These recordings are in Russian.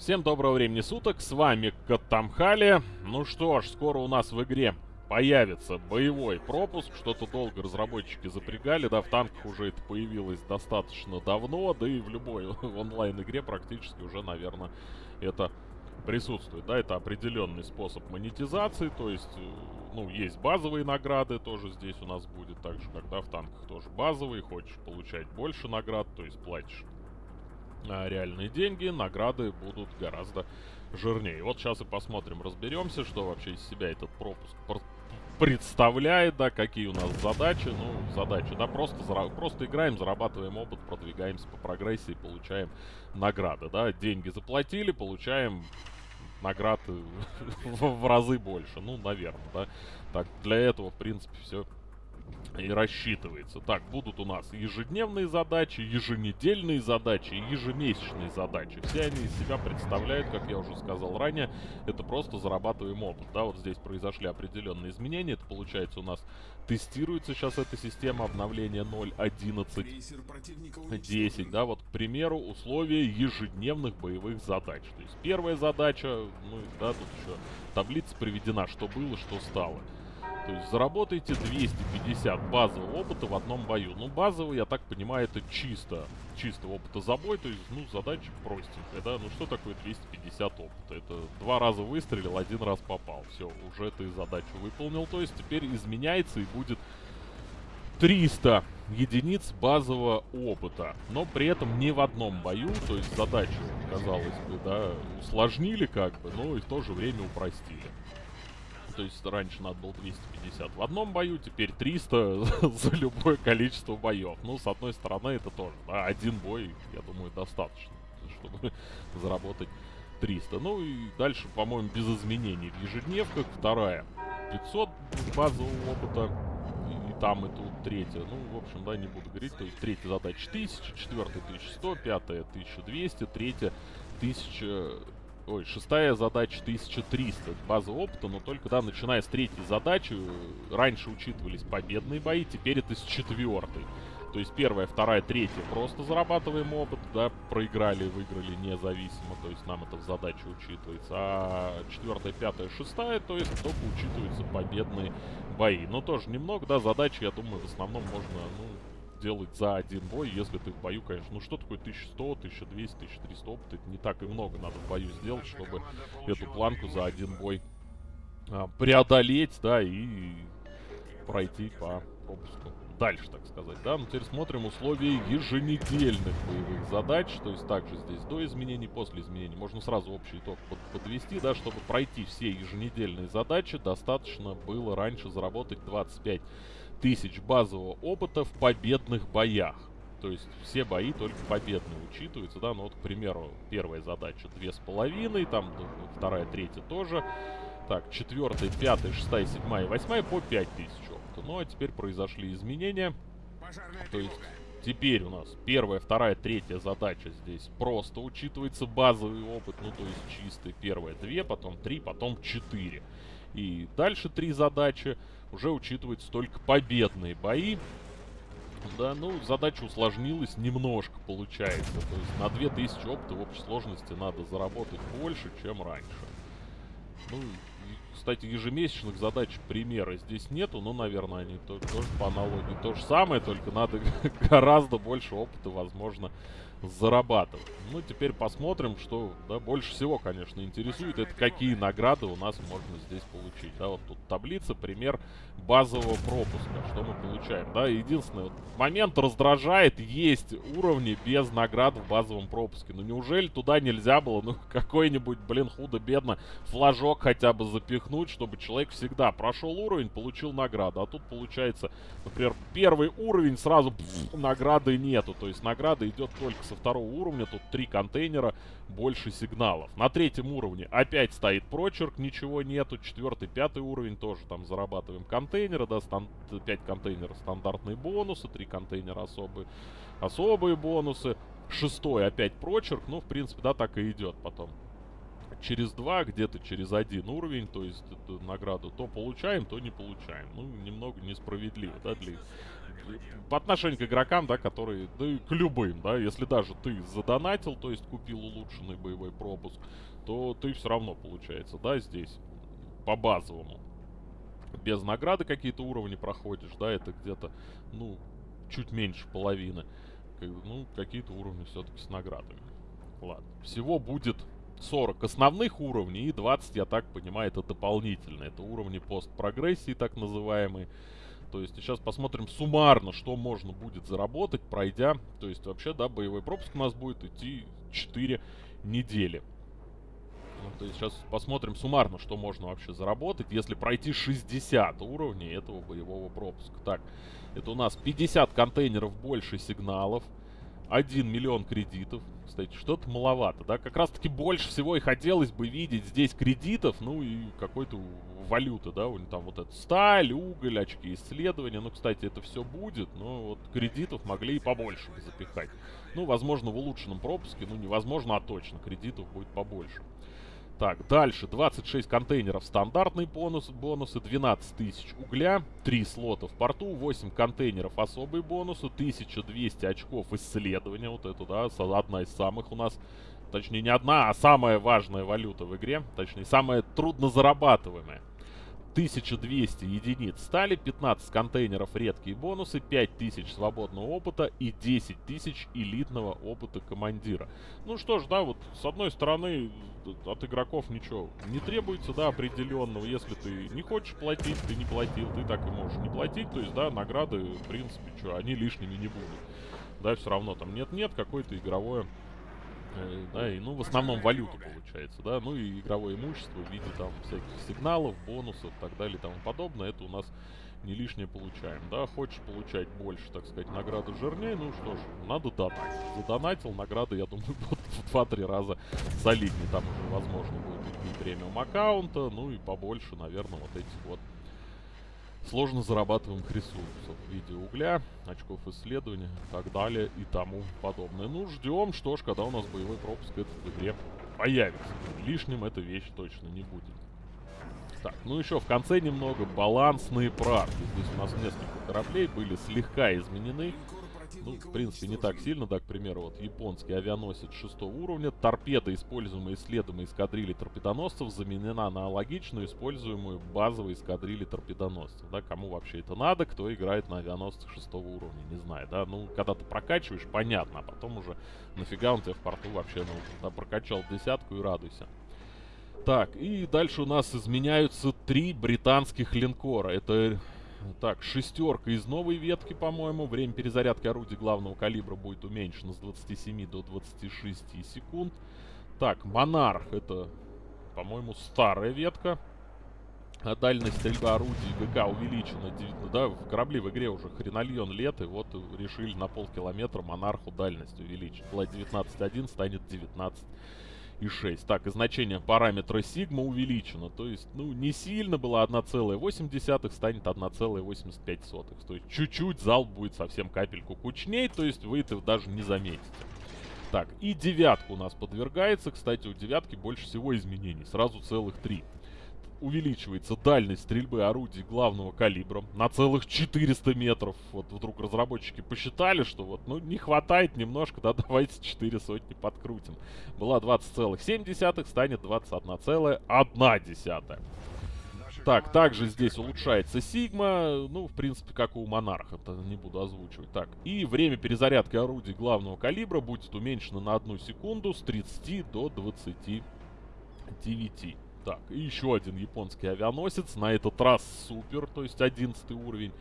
Всем доброго времени суток, с вами Катамхали. Ну что ж, скоро у нас в игре появится боевой пропуск. Что-то долго разработчики запрягали, да, в танках уже это появилось достаточно давно, да и в любой онлайн-игре практически уже, наверное, это присутствует, да, это определенный способ монетизации, то есть, э, ну, есть базовые награды, тоже здесь у нас будет, так же, когда в танках тоже базовые, хочешь получать больше наград, то есть платишь реальные деньги, награды будут гораздо жирнее. Вот сейчас и посмотрим, разберемся, что вообще из себя этот пропуск представляет, да, какие у нас задачи. Ну, задачи, да, просто, просто играем, зарабатываем опыт, продвигаемся по прогрессии, получаем награды, да. Деньги заплатили, получаем наград в разы больше. Ну, наверное, да. Так, для этого, в принципе, все и рассчитывается. Так, будут у нас ежедневные задачи, еженедельные задачи, ежемесячные задачи. Все они из себя представляют, как я уже сказал ранее, это просто зарабатываем опыт. Да, вот здесь произошли определенные изменения. Это получается у нас тестируется сейчас эта система обновления 0.11.10. Да, вот, к примеру, условия ежедневных боевых задач. То есть первая задача, ну, да, тут еще таблица приведена, что было, что стало. То есть заработайте 250 базового опыта в одном бою. Ну, базовый, я так понимаю, это чисто, чисто опыта за бой. То есть, ну, задача простенькая, да. Ну, что такое 250 опыта? Это два раза выстрелил, один раз попал. Все, уже ты задачу выполнил. То есть, теперь изменяется и будет 300 единиц базового опыта. Но при этом не в одном бою. То есть, задачу, казалось бы, да, усложнили как бы, но и в то же время упростили. То есть раньше надо было 250 в одном бою, теперь 300 за любое количество боев. Ну, с одной стороны, это тоже, да, один бой, я думаю, достаточно, чтобы заработать 300. Ну и дальше, по-моему, без изменений в ежедневках. Вторая 500 базового опыта. И там, и тут третья. Ну, в общем, да, не буду говорить. То есть третья задача 1000, четвертая 1100, пятая 1200, третья 1000 Ой, шестая задача 1300 база опыта, но только, да, начиная с третьей задачи, раньше учитывались победные бои, теперь это с четвертой. То есть первая, вторая, третья просто зарабатываем опыт, да, проиграли, выиграли независимо, то есть нам это в задаче учитывается. А четвертая, пятая, шестая, то есть только учитываются победные бои. Но тоже немного, да, задачи, я думаю, в основном можно, ну, делать за один бой, если ты в бою, конечно. Ну что такое 1100, 1200, 1300 опыта? Это не так и много надо в бою сделать, чтобы эту планку за один бой а, преодолеть, да, и пройти по пропуску. Дальше, так сказать, да. Ну, теперь смотрим условия еженедельных боевых задач. То есть также здесь до изменений, после изменений. Можно сразу общий итог под подвести, да, чтобы пройти все еженедельные задачи, достаточно было раньше заработать 25 тысяч базового опыта в победных боях. То есть все бои только победные учитываются, да, ну вот, к примеру, первая задача две с половиной, там вторая, третья тоже. Так, четвертая, пятая, шестая, седьмая, восьмая по пять тысяч опыта. Ну а теперь произошли изменения. То есть теперь у нас первая, вторая, третья задача здесь просто учитывается базовый опыт, ну то есть чистый. Первая две, потом три, потом четыре. И дальше три задачи уже учитываются только победные бои. Да, ну, задача усложнилась немножко, получается. То есть на 2000 опыта в общей сложности надо заработать больше, чем раньше. Ну, кстати, ежемесячных задач примера здесь нету, но, наверное, они то, тоже по аналогии то же самое, только надо гораздо больше опыта, возможно, зарабатывать. Ну, теперь посмотрим, что, да, больше всего, конечно, интересует, это какие награды у нас можно здесь получить. Да, вот тут таблица, пример базового пропуска, что мы получаем. Да, единственный вот момент раздражает, есть уровни без наград в базовом пропуске. Ну, неужели туда нельзя было, ну, какой-нибудь, блин, худо-бедно флажок хотя бы запихнуть, чтобы человек всегда прошел уровень, получил награду. А тут получается, например, первый уровень, сразу пфф, награды нету. То есть награда идет только со второго уровня. Тут три контейнера, больше сигналов. На третьем уровне опять стоит прочерк, ничего нету. Четвертый, пятый уровень тоже там зарабатываем контейнеры, да, стан 5 контейнеров стандартные бонусы, 3 контейнера особые, особые бонусы. Шестой опять прочерк, ну, в принципе, да, так и идет потом через два, где-то через один уровень, то есть эту награду то получаем, то не получаем. Ну, немного несправедливо, да, для по отношению к игрокам, да, которые, да и к любым, да, если даже ты задонатил, то есть купил улучшенный боевой пропуск, то ты все равно, получается, да, здесь по базовому. Без награды какие-то уровни проходишь, да, это где-то, ну, чуть меньше половины. Ну, какие-то уровни все-таки с наградами. Ладно. Всего будет 40 основных уровней и 20, я так понимаю, это дополнительные. Это уровни постпрогрессии, так называемые. То есть сейчас посмотрим суммарно, что можно будет заработать, пройдя. То есть вообще, да, боевой пропуск у нас будет идти 4 недели. Ну, то есть сейчас посмотрим суммарно, что можно вообще заработать, если пройти 60 уровней этого боевого пропуска. Так, это у нас 50 контейнеров больше сигналов. 1 миллион кредитов. Кстати, что-то маловато, да? Как раз-таки больше всего и хотелось бы видеть здесь кредитов, ну и какой-то валюты, да? У них там вот это сталь, уголь, очки исследования. Ну, кстати, это все будет, но вот кредитов могли и побольше запихать. Ну, возможно, в улучшенном пропуске, ну, невозможно, а точно, кредитов будет побольше. Так, дальше. 26 контейнеров. Стандартный бонус, бонусы, 12 тысяч угля, 3 слота в порту, 8 контейнеров особые бонусы, 1200 очков исследования, вот это, да, одна из самых у нас, точнее не одна, а самая важная валюта в игре, точнее самая трудно зарабатываемая. 1200 единиц стали, 15 контейнеров редкие бонусы, 5000 свободного опыта и 10 тысяч элитного опыта командира. Ну что ж, да, вот с одной стороны от игроков ничего не требуется, да, определенного. Если ты не хочешь платить, ты не платил, ты так и можешь не платить. То есть, да, награды, в принципе, что, они лишними не будут. Да, все равно там нет-нет, какое-то игровое да, и, ну, в основном валюту получается, да, ну и игровое имущество в виде там всяких сигналов, бонусов и так далее и тому подобное, это у нас не лишнее получаем, да, хочешь получать больше, так сказать, награды жирнее, ну что ж, надо донатить, задонатил, награды, я думаю, в 2-3 раза солиднее, там уже возможно будет и премиум аккаунта, ну и побольше, наверное, вот этих вот сложно зарабатываемых ресурсов в виде угля, очков исследования и так далее и тому подобное. Ну, ждем, что ж, когда у нас боевой пропуск этот в игре появится. Лишним эта вещь точно не будет. Так, ну еще в конце немного балансные правки. Здесь у нас несколько кораблей были слегка изменены. Ну, в принципе, не так сильно, да, к примеру, вот японский авианосец шестого уровня, торпеда, используемая исследуемой эскадрильи торпедоносцев, заменена на аналогичную, используемую базовой эскадрильи торпедоносцев, да, кому вообще это надо, кто играет на авианосцах шестого уровня, не знаю, да, ну, когда ты прокачиваешь, понятно, а потом уже нафига он тебе в порту вообще нужен, да, прокачал десятку и радуйся. Так, и дальше у нас изменяются три британских линкора. Это так, шестерка из новой ветки, по-моему. Время перезарядки орудий главного калибра будет уменьшено с 27 до 26 секунд. Так, Монарх, это, по-моему, старая ветка. А дальность стрельбы орудий ГК увеличена. Да, в корабли в игре уже хренольон лет, и вот решили на полкилометра Монарху дальность увеличить. Была 19.1, станет 19 и 6. Так, и значение параметра сигма увеличено. То есть, ну, не сильно было 1,8, станет 1,85. То есть, чуть-чуть зал будет совсем капельку кучней, то есть, вы это даже не заметите. Так, и девятка у нас подвергается. Кстати, у девятки больше всего изменений. Сразу целых три увеличивается дальность стрельбы орудий главного калибра на целых 400 метров. Вот вдруг разработчики посчитали, что вот, ну, не хватает немножко, да, давайте 4 сотни подкрутим. Была 20,7, станет 21,1. Так, также здесь улучшается сигма, ну, в принципе, как у монарха, это не буду озвучивать. Так, и время перезарядки орудий главного калибра будет уменьшено на одну секунду с 30 до 29. Так, и еще один японский авианосец, на этот раз супер, то есть 11 уровень.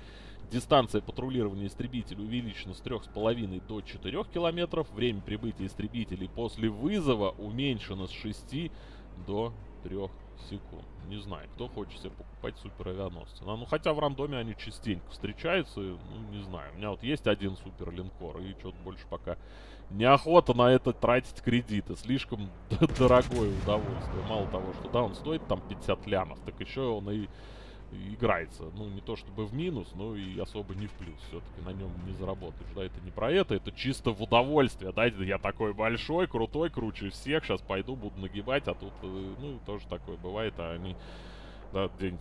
Дистанция патрулирования истребителя увеличена с 3,5 до 4 километров. Время прибытия истребителей после вызова уменьшено с 6 до 3 секунд. Не знаю, кто хочет себе покупать супер авианосцы. Ну, хотя в рандоме они частенько встречаются, ну, не знаю. У меня вот есть один супер линкор, и что-то больше пока неохота на это тратить кредиты. Слишком дорогое удовольствие. Мало того, что да, он стоит там 50 лямов, так еще он и играется. Ну, не то чтобы в минус, но и особо не в плюс. Все-таки на нем не заработаешь. Да, это не про это, это чисто в удовольствие. Да, я такой большой, крутой, круче всех. Сейчас пойду, буду нагибать, а тут, э, ну, тоже такое бывает. А они, да, день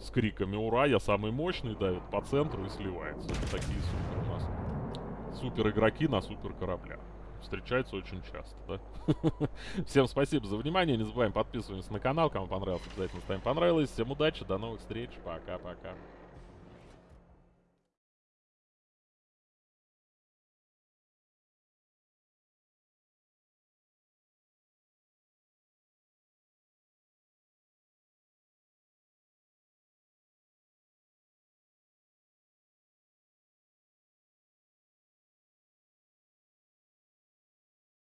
с криками «Ура! Я самый мощный!» давит по центру и сливается. Это такие супер у нас. Супер игроки на супер кораблях. Встречаются очень часто, да? Всем спасибо за внимание. Не забываем подписываться на канал. Кому понравилось, обязательно ставим понравилось. Всем удачи, до новых встреч. Пока-пока.